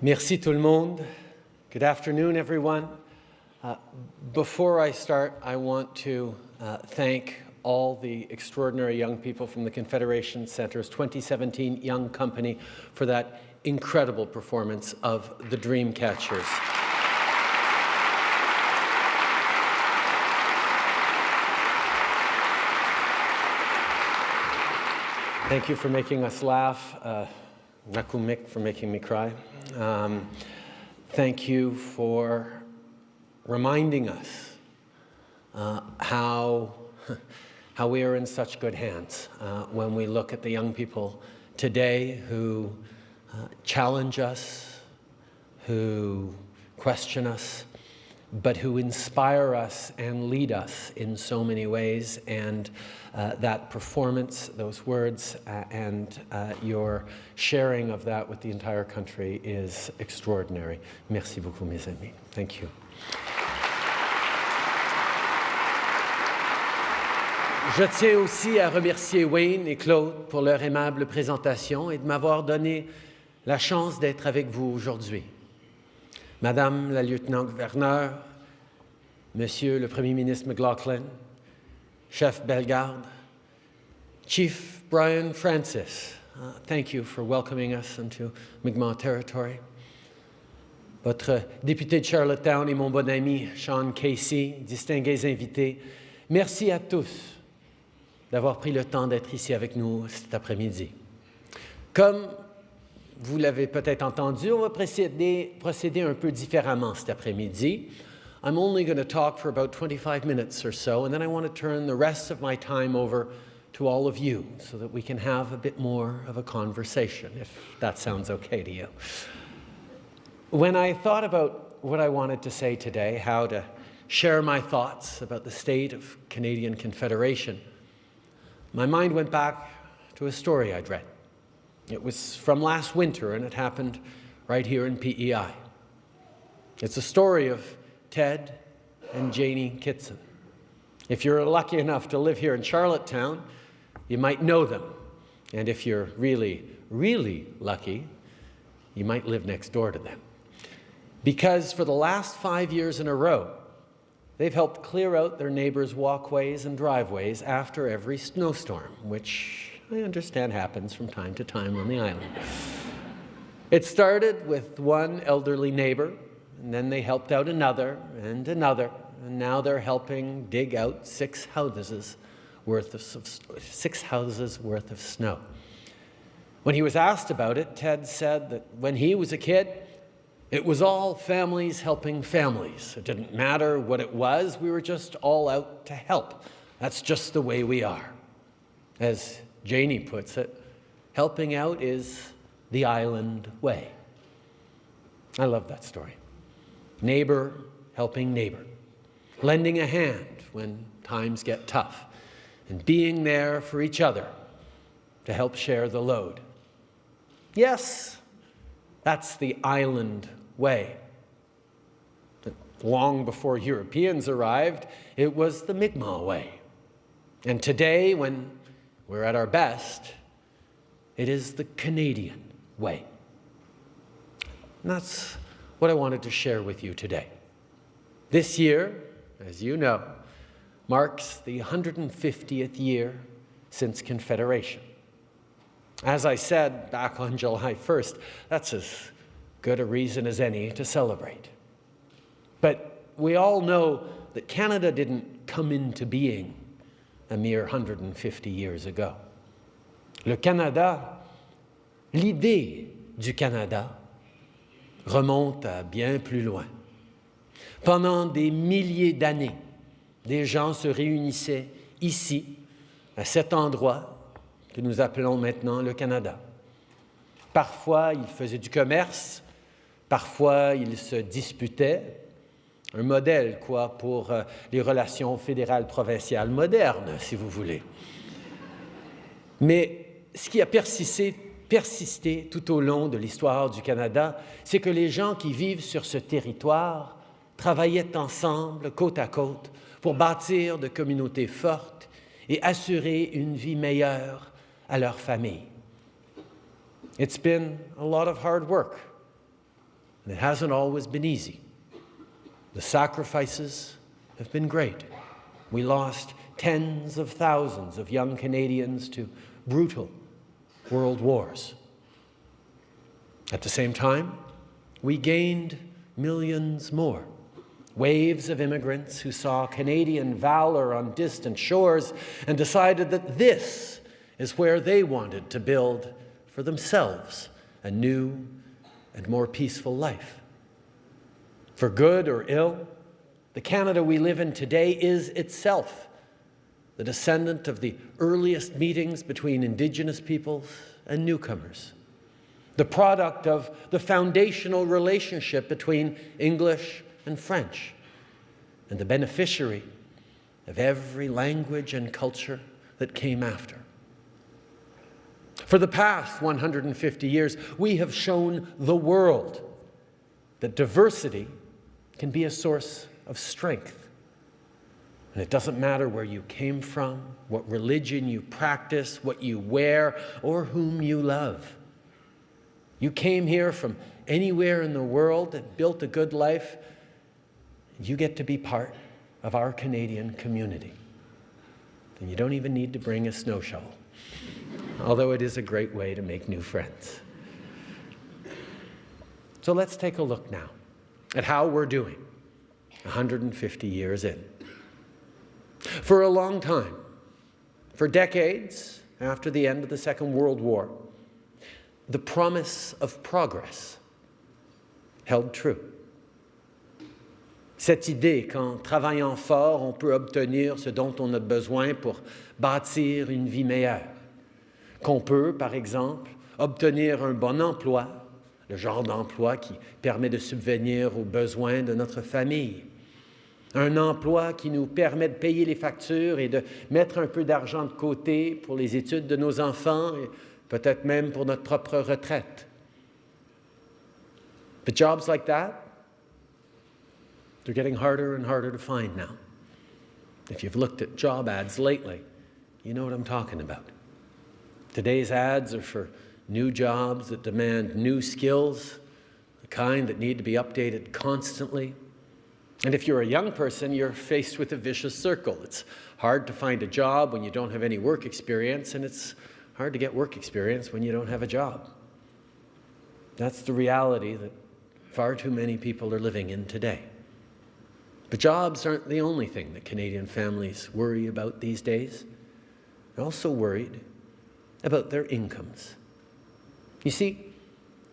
Merci tout le monde. Good afternoon, everyone. Uh, before I start, I want to uh, thank all the extraordinary young people from the Confederation Center's 2017 Young Company for that incredible performance of the Dreamcatchers. Thank you for making us laugh. Uh, Nakumik for making me cry. Um, thank you for reminding us uh, how, how we are in such good hands uh, when we look at the young people today who uh, challenge us, who question us, but who inspire us and lead us in so many ways. And uh, that performance, those words, uh, and uh, your sharing of that with the entire country is extraordinary. Merci beaucoup, mes amis. Thank you. Je tiens aussi à remercier Wayne et Claude pour leur aimable présentation et de m'avoir donné la chance d'être avec vous aujourd'hui. Madame la lieutenant-gouverneur, Monsieur le Premier ministre McLaughlin, Chef Bellegarde, Chief Brian Francis, uh, thank you for welcoming us into Mi'kmaq territory. Votre député de Charlottetown et mon bon ami Sean Casey, distingués invités, merci à tous d'avoir pris le temps d'être ici avec nous cet après-midi. Comme vous l'avez peut-être entendu, on va procéder, procéder un peu différemment cet après-midi. I'm only going to talk for about 25 minutes or so, and then I want to turn the rest of my time over to all of you so that we can have a bit more of a conversation, if that sounds okay to you. When I thought about what I wanted to say today, how to share my thoughts about the state of Canadian Confederation, my mind went back to a story I'd read. It was from last winter, and it happened right here in PEI. It's a story of Ted and Janie Kitson. If you're lucky enough to live here in Charlottetown, you might know them. And if you're really, really lucky, you might live next door to them. Because for the last five years in a row, they've helped clear out their neighbors' walkways and driveways after every snowstorm, which I understand happens from time to time on the island. It started with one elderly neighbor, and then they helped out another and another, and now they're helping dig out six houses worth of, six houses worth of snow. When he was asked about it, Ted said that when he was a kid, it was all families helping families. It didn't matter what it was, we were just all out to help. That's just the way we are. As Janie puts it, helping out is the island way. I love that story. Neighbor helping neighbor, lending a hand when times get tough, and being there for each other to help share the load. Yes, that's the island way. Long before Europeans arrived, it was the Mi'kmaq way. And today, when we're at our best, it is the Canadian way. And that's what I wanted to share with you today. This year, as you know, marks the 150th year since Confederation. As I said back on July 1st, that's as good a reason as any to celebrate. But we all know that Canada didn't come into being a mere 150 years ago. Le Canada, l'idée du Canada remonte à bien plus loin. Pendant des milliers d'années, des gens se réunissaient ici, à cet endroit que nous appelons maintenant le Canada. Parfois, ils faisaient du commerce, parfois, ils se disputaient, un modèle, quoi, pour euh, les relations fédérales provinciales modernes, si vous voulez. Mais ce qui a persisté, persisté tout au long de l'histoire du Canada, c'est que les gens qui vivent sur ce territoire travaillaient ensemble, côte à côte, pour bâtir de communautés fortes et assurer une vie meilleure à leur famille. It's been a lot of hard work, And it hasn't always been easy. The sacrifices have been great. We lost tens of thousands of young Canadians to brutal world wars. At the same time, we gained millions more. Waves of immigrants who saw Canadian valor on distant shores and decided that this is where they wanted to build for themselves a new and more peaceful life. For good or ill, the Canada we live in today is itself the descendant of the earliest meetings between Indigenous peoples and newcomers, the product of the foundational relationship between English and French, and the beneficiary of every language and culture that came after. For the past 150 years, we have shown the world that diversity can be a source of strength and it doesn't matter where you came from, what religion you practice, what you wear, or whom you love. You came here from anywhere in the world that built a good life, you get to be part of our Canadian community. And you don't even need to bring a snow shovel, although it is a great way to make new friends. So let's take a look now at how we're doing 150 years in. For a long time, for decades after the end of the Second World War, the promise of progress held true. Cette idée qu'en travaillant fort, on peut obtenir ce dont on a besoin pour bâtir une vie meilleure. Qu'on peut, par exemple, obtenir un bon emploi, le genre d'emploi qui permet de subvenir aux besoins de notre famille, un emploi qui nous permet de payer les factures et de mettre un peu d'argent de côté pour les études de nos enfants et peut-être même pour notre propre retraite. But jobs like that, they're getting harder and harder to find now. If you've looked at job ads lately, you know what I'm talking about. Today's ads are for new jobs that demand new skills, the kind that need to be updated constantly. And if you're a young person, you're faced with a vicious circle. It's hard to find a job when you don't have any work experience, and it's hard to get work experience when you don't have a job. That's the reality that far too many people are living in today. But jobs aren't the only thing that Canadian families worry about these days. They're also worried about their incomes. You see,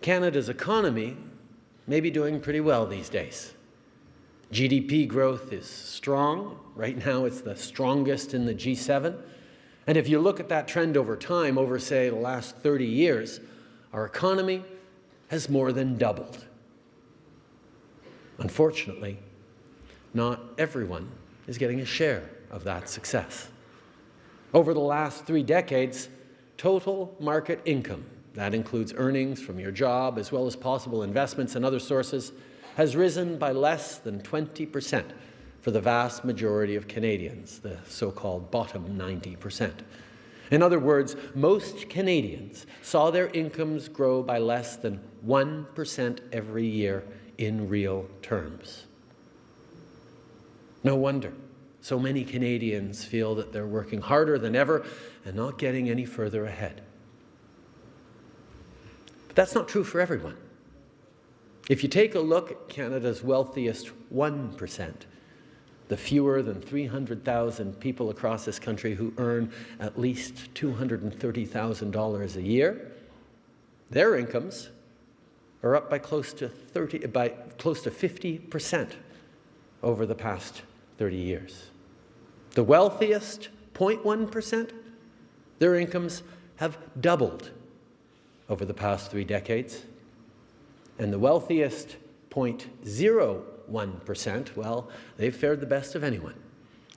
Canada's economy may be doing pretty well these days. GDP growth is strong. Right now, it's the strongest in the G7. And if you look at that trend over time, over, say, the last 30 years, our economy has more than doubled. Unfortunately, not everyone is getting a share of that success. Over the last three decades, total market income, that includes earnings from your job as well as possible investments and other sources, has risen by less than 20% for the vast majority of Canadians, the so-called bottom 90%. In other words, most Canadians saw their incomes grow by less than 1% every year in real terms. No wonder so many Canadians feel that they're working harder than ever and not getting any further ahead. But that's not true for everyone. If you take a look at Canada's wealthiest 1%, the fewer than 300,000 people across this country who earn at least $230,000 a year, their incomes are up by close to 30, by close to 50% over the past 30 years. The wealthiest 0.1%, their incomes have doubled over the past three decades and the wealthiest 0.01%, well, they've fared the best of anyone.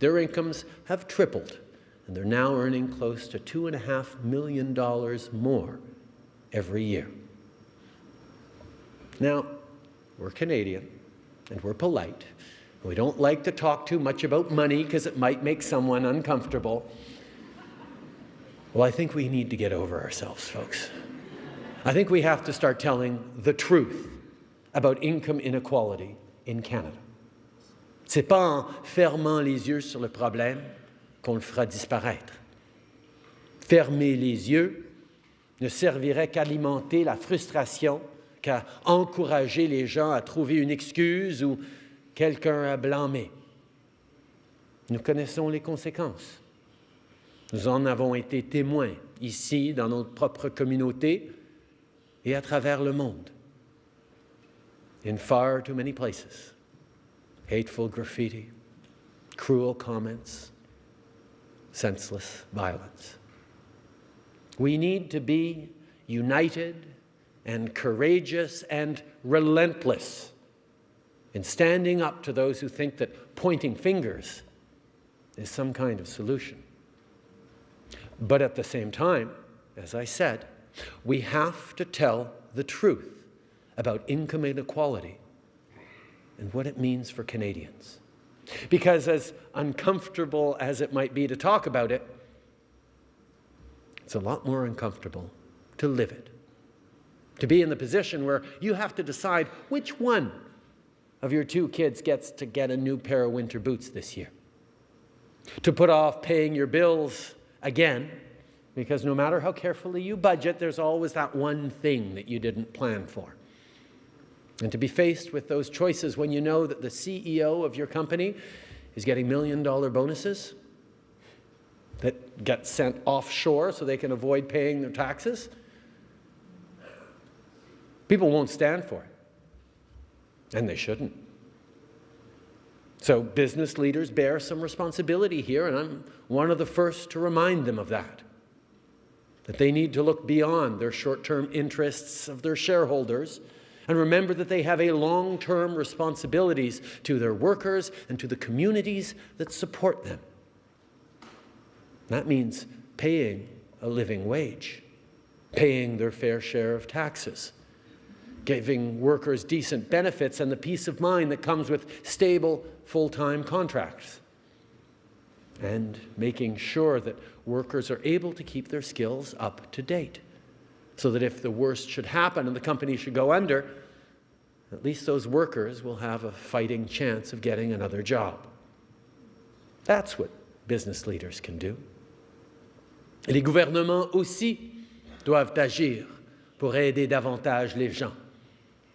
Their incomes have tripled, and they're now earning close to $2.5 million more every year. Now, we're Canadian, and we're polite. We don't like to talk too much about money because it might make someone uncomfortable. Well, I think we need to get over ourselves, folks. I think we have to start telling the truth about income inequality in Canada. Ce n'est pas en fermant les yeux sur le problème qu'on le fera disparaître. Fermer les yeux ne servirait qu'à alimenter la frustration, qu'à encourager les gens à trouver une excuse ou quelqu'un à blâmer. Nous connaissons les conséquences. Nous en avons été témoins ici, dans notre propre communauté et à travers le monde. In far too many places, hateful graffiti, cruel comments, senseless violence. We need to be united and courageous and relentless in standing up to those who think that pointing fingers is some kind of solution. But at the same time, as I said, we have to tell the truth about income inequality and what it means for Canadians. Because as uncomfortable as it might be to talk about it, it's a lot more uncomfortable to live it. To be in the position where you have to decide which one of your two kids gets to get a new pair of winter boots this year. To put off paying your bills again, because no matter how carefully you budget, there's always that one thing that you didn't plan for. And to be faced with those choices when you know that the CEO of your company is getting million dollar bonuses that get sent offshore so they can avoid paying their taxes, people won't stand for it. And they shouldn't. So business leaders bear some responsibility here, and I'm one of the first to remind them of that. That they need to look beyond their short-term interests of their shareholders and remember that they have a long-term responsibilities to their workers and to the communities that support them. That means paying a living wage, paying their fair share of taxes, giving workers decent benefits and the peace of mind that comes with stable full-time contracts, and making sure that workers are able to keep their skills up to date, so that if the worst should happen and the company should go under, at least those workers will have a fighting chance of getting another job. That's what business leaders can do. Les gouvernements aussi doivent agir pour aider davantage les gens.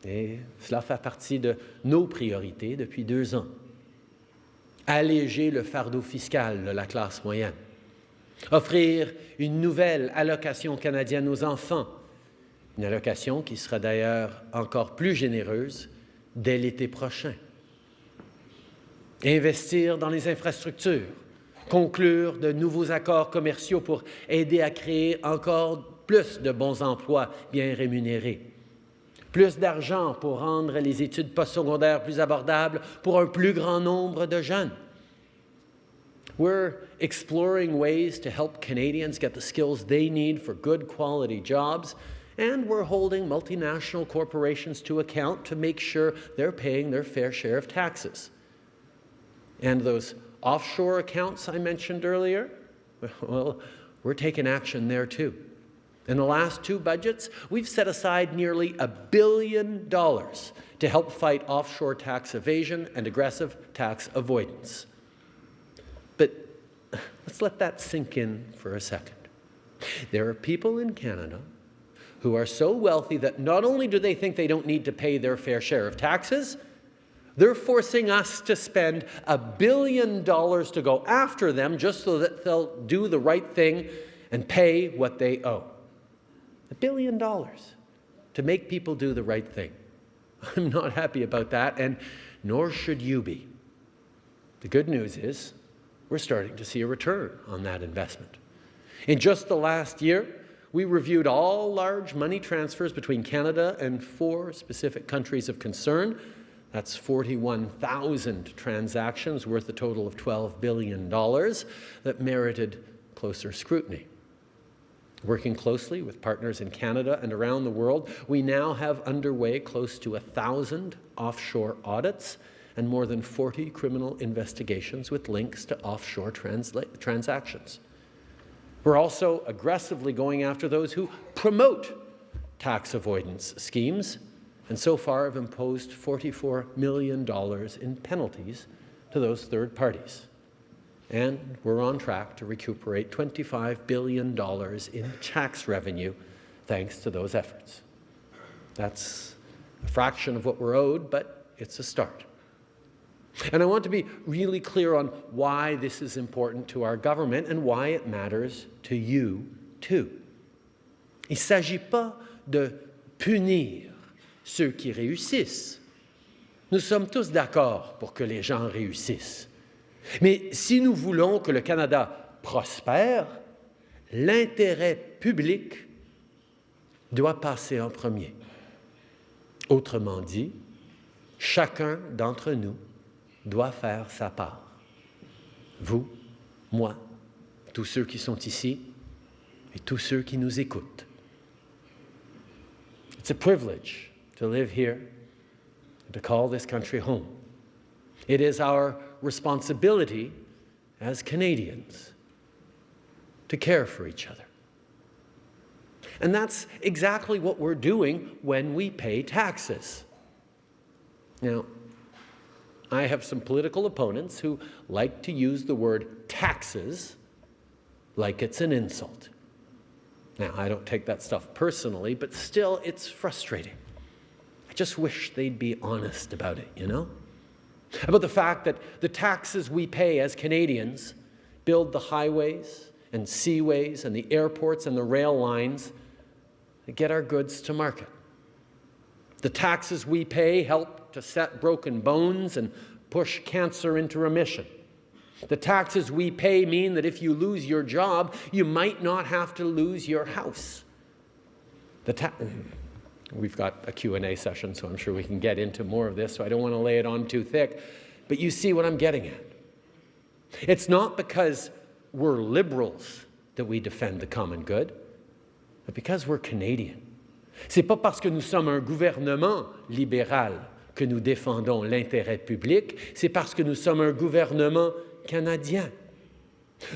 Et cela fait partie de nos priorités depuis deux ans. Alléger le fardeau fiscal de la classe moyenne. Offrir une nouvelle allocation canadienne aux enfants. Une allocation qui sera d'ailleurs encore plus généreuse dès l'été prochain. Investir dans les infrastructures. Conclure de nouveaux accords commerciaux pour aider à créer encore plus de bons emplois bien rémunérés plus d'argent pour rendre les études postsecondaires plus abordables pour un plus grand nombre de jeunes. We're exploring ways to help Canadians get the skills they need for good quality jobs, and we're holding multinational corporations to account to make sure they're paying their fair share of taxes. And those offshore accounts I mentioned earlier, well, we're taking action there too. In the last two budgets, we've set aside nearly a billion dollars to help fight offshore tax evasion and aggressive tax avoidance. But let's let that sink in for a second. There are people in Canada who are so wealthy that not only do they think they don't need to pay their fair share of taxes, they're forcing us to spend a billion dollars to go after them just so that they'll do the right thing and pay what they owe. A billion dollars to make people do the right thing. I'm not happy about that, and nor should you be. The good news is we're starting to see a return on that investment. In just the last year, we reviewed all large money transfers between Canada and four specific countries of concern. That's 41,000 transactions worth a total of $12 billion that merited closer scrutiny. Working closely with partners in Canada and around the world, we now have underway close to a thousand offshore audits and more than 40 criminal investigations with links to offshore transactions. We're also aggressively going after those who promote tax avoidance schemes and so far have imposed $44 million in penalties to those third parties. And we're on track to recuperate $25 billion in tax revenue thanks to those efforts. That's a fraction of what we're owed, but it's a start. And I want to be really clear on why this is important to our government and why it matters to you too. Il s'agit pas de punir ceux qui réussissent. Nous sommes tous d'accord pour que les gens réussissent. Mais si nous voulons que le Canada prospère, l'intérêt public doit passer en premier. Autrement dit, chacun d'entre nous doit faire sa part. Vous, moi, tous ceux qui sont ici et tous ceux qui nous écoutent. It's a privilege to live here, to call this country home. It is responsibility as Canadians to care for each other. And that's exactly what we're doing when we pay taxes. Now, I have some political opponents who like to use the word taxes like it's an insult. Now, I don't take that stuff personally, but still, it's frustrating. I just wish they'd be honest about it, you know? About the fact that the taxes we pay as Canadians build the highways and seaways and the airports and the rail lines that get our goods to market. The taxes we pay help to set broken bones and push cancer into remission. The taxes we pay mean that if you lose your job, you might not have to lose your house. The We've got a Q&A session, so I'm sure we can get into more of this, so I don't want to lay it on too thick. But you see what I'm getting at. It's not because we're liberals that we defend the common good, but because we're Canadian. C'est pas parce que nous sommes un gouvernement libéral que nous défendons l'intérêt public, c'est parce que nous sommes un gouvernement canadien.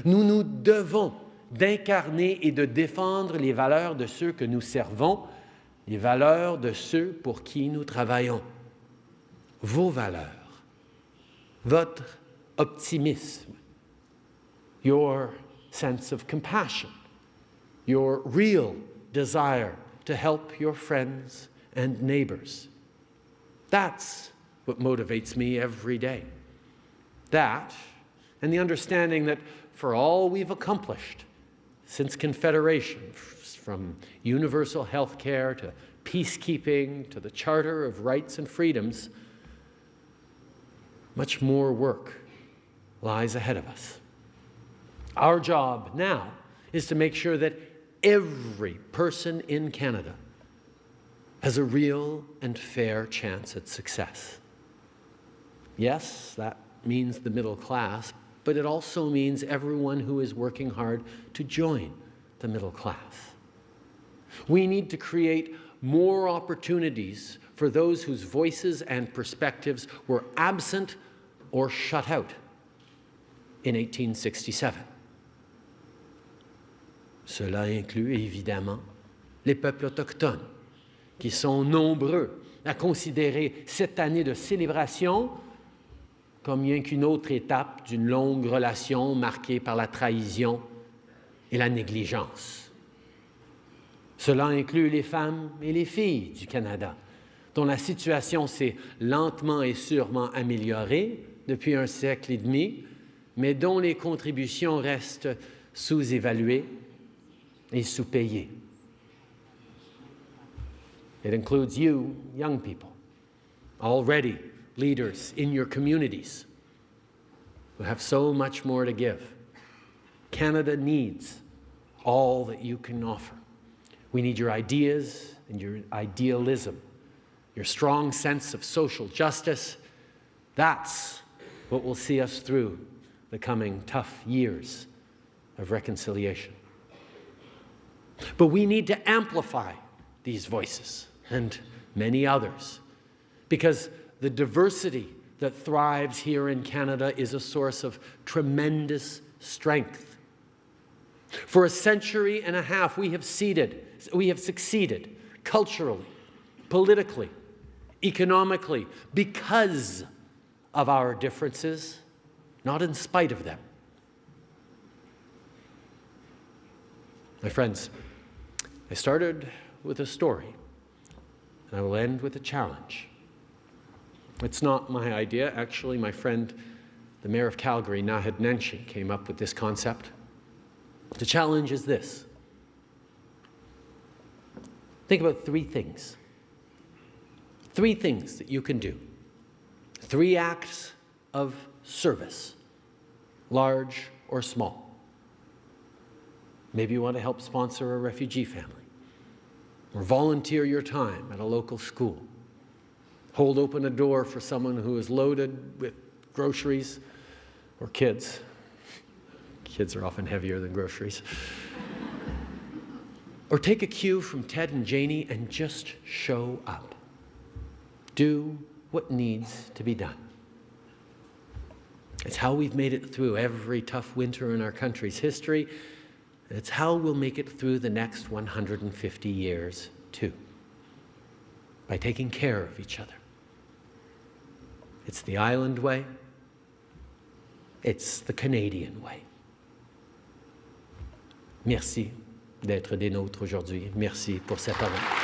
Nous nous devons d'incarner et de défendre les valeurs de ceux que nous servons, les valeurs de ceux pour qui nous travaillons. Vos valeurs, votre optimisme, your sense of compassion, your real desire to help your friends and neighbors. That's what motivates me every day. That and the understanding that for all we've accomplished since Confederation, from universal health care to peacekeeping to the Charter of Rights and Freedoms, much more work lies ahead of us. Our job now is to make sure that every person in Canada has a real and fair chance at success. Yes, that means the middle class, but it also means everyone who is working hard to join the middle class. We need to create more opportunities for those whose voices and perspectives were absent or shut out in 1867. Cela inclut évidemment les peuples autochtones, qui sont nombreux à considérer cette année de célébration comme rien qu'une autre étape d'une longue relation marquée par la trahison et la négligence. Cela inclut les femmes et les filles du Canada, dont la situation s'est lentement et sûrement améliorée depuis un siècle et demi, mais dont les contributions restent sous-évaluées et sous-payées. It includes you, young people, already leaders in your communities who have so much more to give. Canada needs all that you can offer. We need your ideas and your idealism, your strong sense of social justice. That's what will see us through the coming tough years of reconciliation. But we need to amplify these voices and many others because the diversity that thrives here in Canada is a source of tremendous strength. For a century and a half, we have, seeded, we have succeeded culturally, politically, economically, because of our differences, not in spite of them. My friends, I started with a story, and I will end with a challenge. It's not my idea. Actually, my friend, the mayor of Calgary, Naheed Nenshi, came up with this concept. The challenge is this. Think about three things. Three things that you can do. Three acts of service, large or small. Maybe you want to help sponsor a refugee family, or volunteer your time at a local school, hold open a door for someone who is loaded with groceries or kids. Kids are often heavier than groceries. Or take a cue from Ted and Janie and just show up. Do what needs to be done. It's how we've made it through every tough winter in our country's history. And it's how we'll make it through the next 150 years, too, by taking care of each other. It's the island way. It's the Canadian way. Merci d'être des nôtres aujourd'hui. Merci pour cette parole.